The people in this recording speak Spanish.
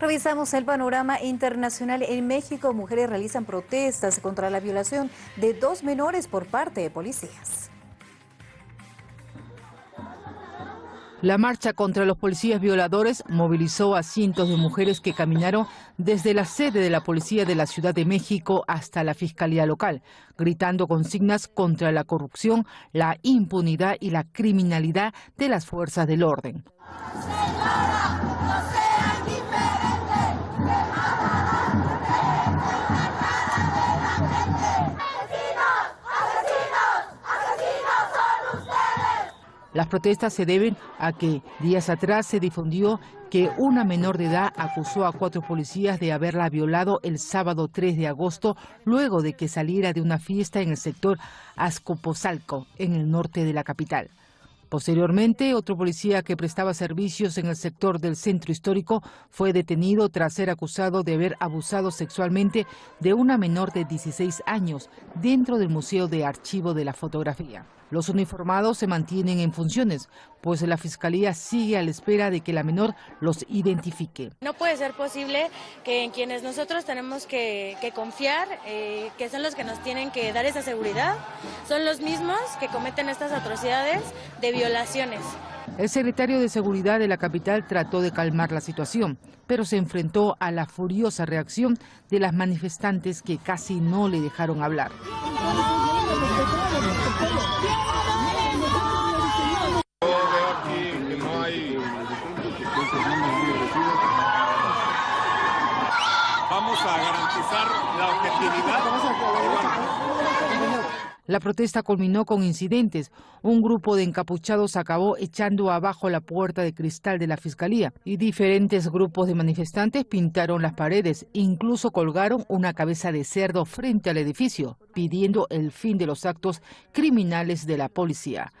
Revisamos el panorama internacional. En México, mujeres realizan protestas contra la violación de dos menores por parte de policías. La marcha contra los policías violadores movilizó a cientos de mujeres que caminaron desde la sede de la policía de la Ciudad de México hasta la Fiscalía local, gritando consignas contra la corrupción, la impunidad y la criminalidad de las fuerzas del orden. Las protestas se deben a que días atrás se difundió que una menor de edad acusó a cuatro policías de haberla violado el sábado 3 de agosto luego de que saliera de una fiesta en el sector Azcapotzalco, en el norte de la capital. Posteriormente, otro policía que prestaba servicios en el sector del centro histórico fue detenido tras ser acusado de haber abusado sexualmente de una menor de 16 años dentro del Museo de Archivo de la Fotografía. Los uniformados se mantienen en funciones, pues la Fiscalía sigue a la espera de que la menor los identifique. No puede ser posible que en quienes nosotros tenemos que, confiar, eh, que son los que nos tienen que dar esa seguridad, son los mismos que cometen estas atrocidades de violaciones. El secretario de Seguridad de la capital trató de calmar la situación, pero se enfrentó a la furiosa reacción de las manifestantes que casi no le dejaron hablar. Vamos a garantizar la objetividad. La protesta culminó con incidentes. Un grupo de encapuchados acabó echando abajo la puerta de cristal de la fiscalía y diferentes grupos de manifestantes pintaron las paredes. Incluso colgaron una cabeza de cerdo frente al edificio, pidiendo el fin de los actos criminales de la policía.